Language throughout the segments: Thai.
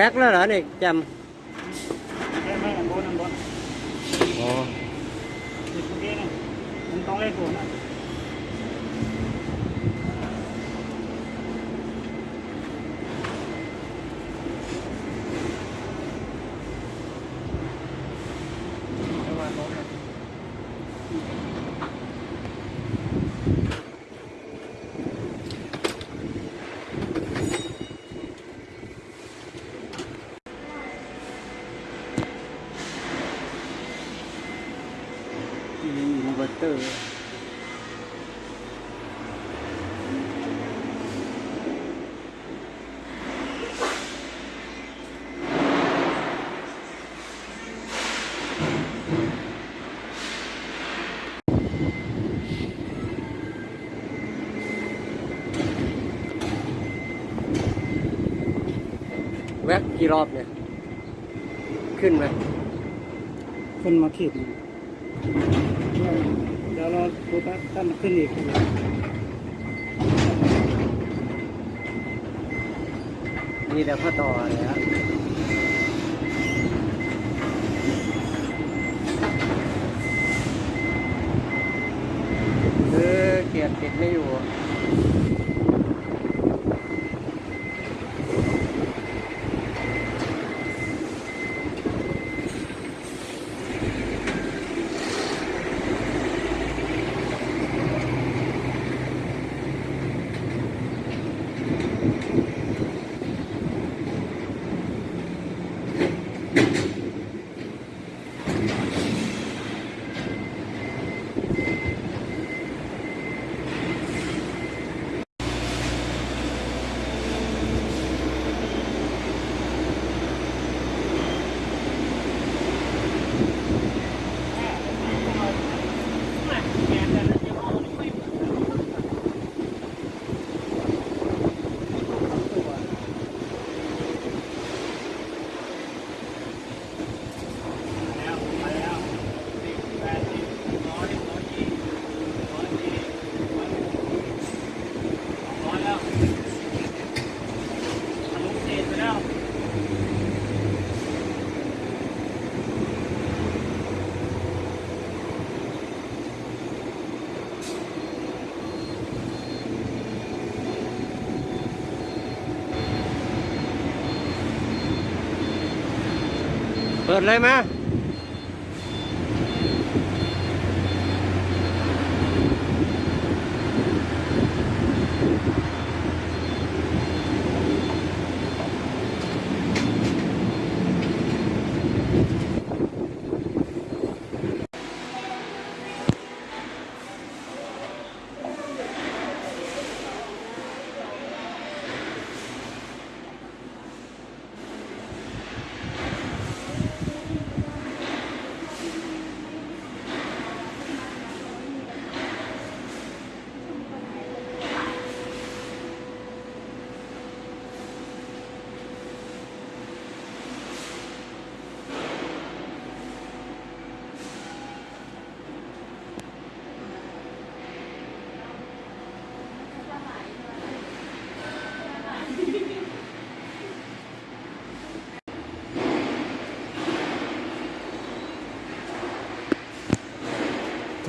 เตอร์แว็กแล้วเหรอนี่จ ไม่ไม่อันบนอันบนำอ๋อ ติดตรงนี้นะมันต้องเล่นตัวนะ อินเวอร์เตอร์แว็กกี่รอบเนี่ย ขึ้นไหมขึ้นมาขีดนึง ดี๋ยวเราดูถ้าถ้ามันขึ้นอีกมีแต่พ่อต่อเลยฮะเออเกียดติดไม่อยู่ เปิดเลยมา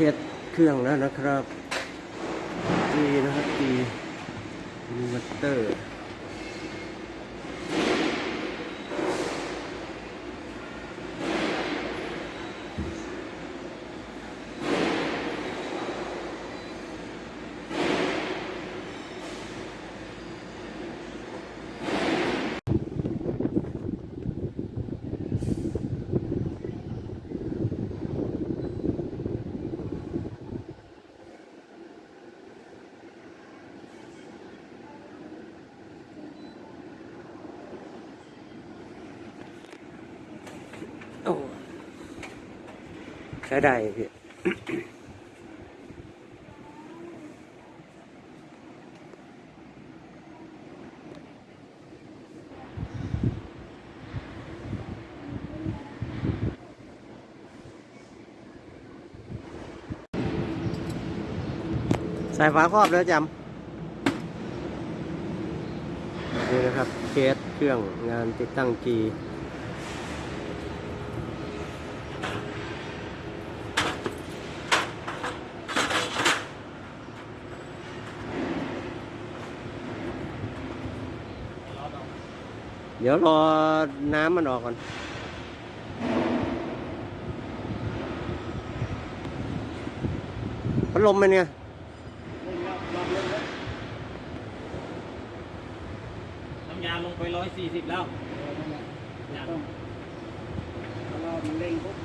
ทสเครื่องแล้วนะครับดีนะครับดีมิเตอร์ โอ้ใช้ได้พี่ใส่ฝาครอบแล้วจำเดี๋ยวนะครับเทสเครื่องงานติดตั้งจี เดี๋ยวรอน้ำมันออกก่อน พัดลมมันเนี่ยน้ำยาลงไปร้อยสี่สิบแล้วต้องรอเร่งปุ๊บ